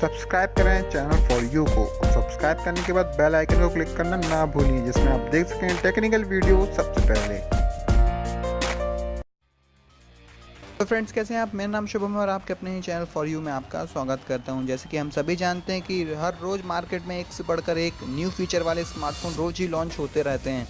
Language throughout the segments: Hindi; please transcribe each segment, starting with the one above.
सब्सक्राइब करें चैनल फॉर यू को। सब्सक्राइब करने के बाद बेल आइकन को क्लिक करना ना भूलिए, जिसमें आप देख सकें टेक्निकल वीडियो सबसे पहले। तो फ्रेंड्स कैसे हैं आप? मेरा नाम शुभम है और आपके अपने ही चैनल फॉर यू में आपका स्वागत करता हूँ। जैसे कि हम सभी जानते हैं कि हर रोज़ मार्केट में एक से बढ़कर एक न्यू फीचर वाले स्मार्टफ़ोन रोज़ ही लॉन्च होते रहते हैं।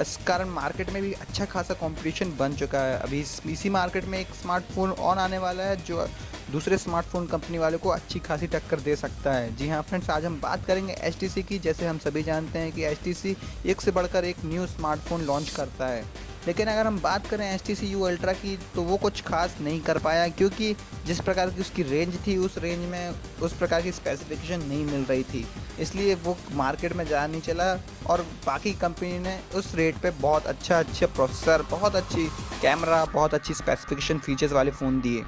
इस कारण मार्केट में भी अच्छा खासा कंपटीशन बन चुका है। अभी इसी मार्केट में एक स्मार्टफ़ोन ऑन आने वाला है, जो दूसरे स्मार्टफ़ोन कंपनी वाले को अच्छी खासी टक्कर दे सकता है। जी हाँ फ्रेंड्स आज हम बात करेंगे एच की, जैसे हम सभी जानते हैं कि एच एक से बढ़कर एक न्यू स्मार्टफ़ोन लॉन्च करता है। लेकिन अगर हम बात करें H T C U ultra की तो वो कुछ खास नहीं कर पाया, क्योंकि जिस प्रकार की उसकी रेंज थी, उस रेंज में उस प्रकार की स्पेसिफिकेशन नहीं मिल रही थी। इसलिए वो मार्केट में जा नहीं चला, और बाकी कंपनी ने उस रेट पे बहुत अच्छा अच्छा प्रोसेसर बहुत अच्छी कैमरा बहुत अच्छी स्पेसिफिकेशन फीचर्स वाले फ़ोन दिए।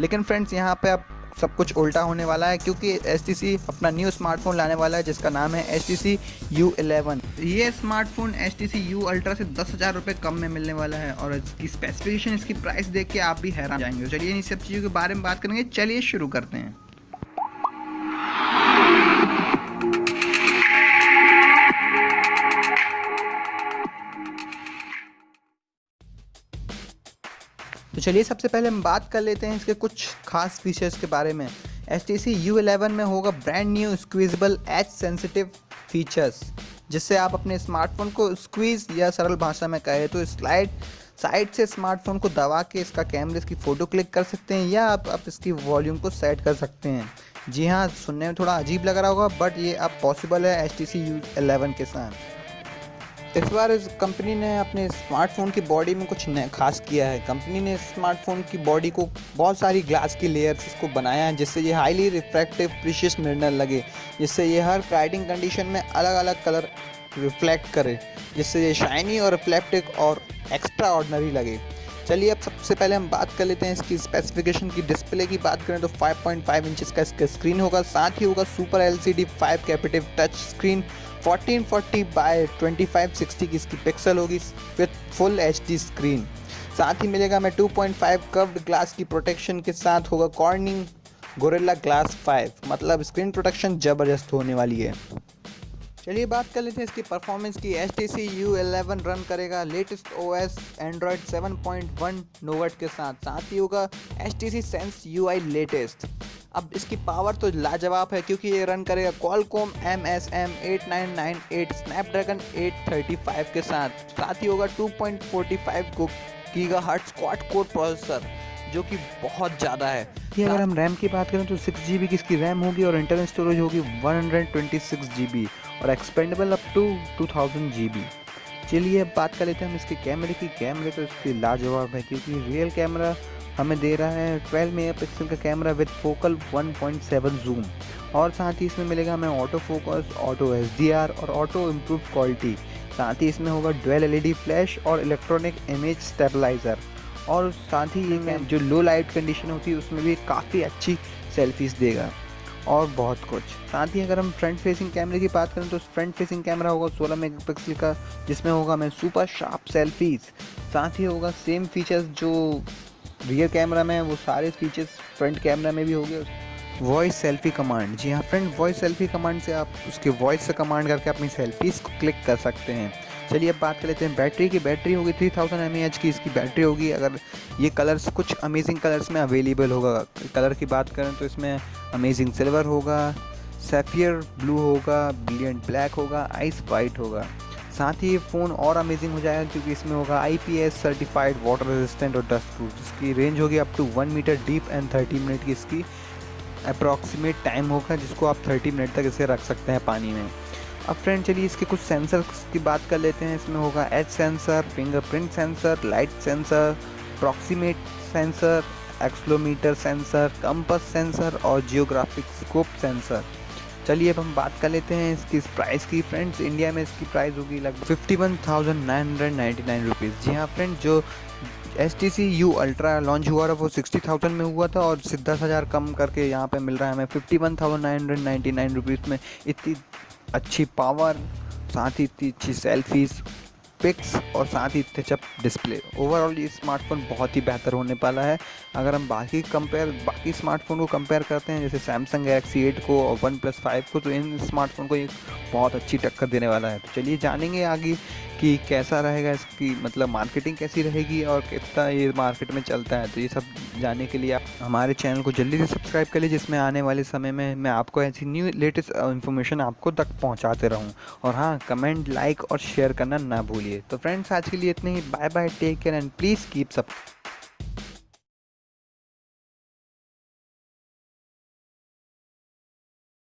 लेकिन फ्रेंड्स यहाँ पे अब सब कुछ उल्टा होने वाला है क्योंकि एच अपना न्यू स्मार्टफ़ोन लाने वाला है, जिसका नाम है H T U smartphone H T ultra से दस हज़ार रुपये कम में मिलने वाला है और इसकी स्पेसिफिकेशन इसकी प्राइस देख के आप भी हैरान जाएँगे। चलिए इन सब चीज़ों के बारे में बात करेंगे। चलिए शुरू करते हैं। तो चलिए सबसे पहले हम बात कर लेते हैं इसके कुछ खास फीचर्स के बारे में। H T C U eleven में होगा brand new squeezable H sensitive features जिससे आप अपने स्मार्टफ़ोन को स्क्वीज या सरल भाषा में कहें तो स्लाइड साइड से स्मार्टफ़ोन को दबा के इसका कैमरे की फ़ोटो क्लिक कर सकते हैं या आप, आप इसकी वॉल्यूम को सेट कर सकते हैं। जी हाँ सुनने में थोड़ा अजीब लग रहा होगा बट ये अब पॉसिबल है H T C U eleven के साथ। इस बार इस कंपनी ने अपने स्मार्टफ़ोन की बॉडी में कुछ खास किया है। कंपनी ने स्मार्टफ़ोन की बॉडी को बहुत सारी ग्लास की लेयर्स इसको बनाया है, जिससे ये हाईली रिफ्रैक्टिव प्रिशियस मिनरल लगे, जिससे ये हर राइडिंग कंडीशन में अलग अलग कलर रिफ्लेक्ट करे, जिससे ये शाइनी और रिफ्लेक्टिव और एक्स्ट्रा ऑर्डनरी लगे। चलिए अब सबसे पहले हम बात कर लेते हैं इसकी स्पेसिफिकेशन की डिस्प्ले की। बात करें तो 5.5 पॉइंट इंचेस का इसका स्क्रीन होगा, साथ ही होगा super LCD 5 capacitive touch screen 1440 by 2560 की इसकी पिक्सल होगी विथ फुल एचडी स्क्रीन साथ ही मिलेगा मैं 2.5 कर्व्ड ग्लास की प्रोटेक्शन के साथ होगा कॉर्निंग गोरेला ग्लास 5 मतलब स्क्रीन प्रोटेक्शन ज़बरदस्त होने वाली है। चलिए बात कर लेते हैं इसकी परफॉर्मेंस की। H T C U eleven run करेगा latest O S Android seven point one nougat के साथ। साथ ही होगा H T C sense U I latest अब इसकी पावर तो लाजवाब है क्योंकि ये रन करेगा Qualcomm M S M eight nine nine eight Snapdragon eight thirty five के साथ। साथ ही होगा टू पॉइंट फोर्टी फाइव को giga hertz quad core processor जो कि बहुत ज़्यादा है। कि अगर हम रैम की बात करें तो सिक्स जी बी की इसकी रैम होगी और इंटरनल स्टोरेज होगी one hundred twenty six G B और expandable up to two thousand G B चलिए अब बात कर लेते हैं हम इसके कैमरे की। कैमरे तो इसकी लाजवाब है क्योंकि रियल कैमरा हमें दे रहा है 12 मेगापिक्सल का कैमरा विद फोकल 1.7 जूम और साथ ही इसमें मिलेगा हमें auto focus auto S D R और ऑटो इम्प्रूव क्वालिटी साथ ही इसमें होगा डुअल एलईडी फ्लैश और इलेक्ट्रॉनिक इमेज स्टेबलाइज़र और साथ ही ये जो लो लाइट कंडीशन होती है उसमें भी काफ़ी अच्छी सेल्फीज देगा। और बहुत कुछ। साथ ही अगर हम फ्रंट फेसिंग कैमरे की बात करें तो फ्रंट फेसिंग कैमरा होगा 16 मेगापिक्सल का, जिसमें होगा मैं सुपर शार्प सेल्फीज साथ ही होगा सेम फीचर्स जो रियर कैमरा में है, वो सारे फीचर्स फ्रंट कैमरा में भी हो गए वॉइस सेल्फी कमांड जी हाँ फ्रेंड वॉइस सेल्फी कमांड से आप उसके वॉइस से कमांड करके अपनी सेल्फीज़ को क्लिक कर सकते हैं। चलिए अब बात कर लेते हैं। बैटरी की, बैटरी होगी थ्री थाउज़ेंड की, इसकी बैटरी होगी। अगर ये कलर्स कुछ अमेजिंग कलर्स में अवेलेबल होगा। कलर की बात करें तो इसमें अमेजिंग सिल्वर होगा सेफियर ब्लू होगा ब्रिलियंट ब्लैक होगा आइस वाइट होगा। साथ ही ये फ़ोन और अमेजिंग हो जाएगा क्योंकि इसमें होगा I P S certified water resistant और डस्ट प्रूफ जिसकी रेंज होगी up to one metre deep and thirty minute की। इसकी अप्रॉक्सीमेट टाइम होगा जिसको आप थर्टी मिनट तक इसे रख सकते हैं पानी में। अब फ्रेंड चलिए इसके कुछ सेंसर की बात कर लेते हैं। इसमें होगा H sensor fingerprint sensor light sensor proximity sensor accelerometer sensor compass sensor और जियोग्राफिक स्कोप सेंसर चलिए अब हम बात कर लेते हैं इसकी प्राइस की। फ्रेंड्स इंडिया में इसकी प्राइस होगी लगभग fifty one thousand nine hundred ninety nine rupees जी हाँ फ्रेंड जो S T C U ultra launch हुआ था, वो सिक्सटी थाउज़ेंड में हुआ था और दस हज़ार कम करके यहाँ पे मिल रहा है हमें fifty one thousand nine hundred ninety nine rupees में। इतनी अच्छी पावर साथ ही इतनी अच्छी सेल्फीज़ पिक्स और साथ ही इतने चप डिस्प्ले ओवरऑल ये स्मार्टफ़ोन बहुत ही बेहतर होने वाला है। अगर हम बाकी कंपेयर बाकी स्मार्टफ़ोन को कंपेयर करते हैं, जैसे सैमसंग गैलेक्सी एट को और वन प्लस फाइव को तो इन स्मार्टफ़ोन को ये बहुत अच्छी टक्कर देने वाला है। तो चलिए जानेंगे आगे कि कैसा रहेगा इसकी मतलब मार्केटिंग कैसी रहेगी और कितना ये मार्केट में चलता है? तो ये सब जानने के लिए आप हमारे चैनल को जल्दी से सब्सक्राइब कर लीजिए, जिसमें आने वाले समय में मैं आपको ऐसी न्यू लेटेस्ट इन्फॉर्मेशन आपको तक पहुँचाते रहूँ। और हाँ कमेंट लाइक और शेयर करना ना भूलिए। तो फ्रेंड्स आज के लिए इतने ही। Bye bye take care and please keep सब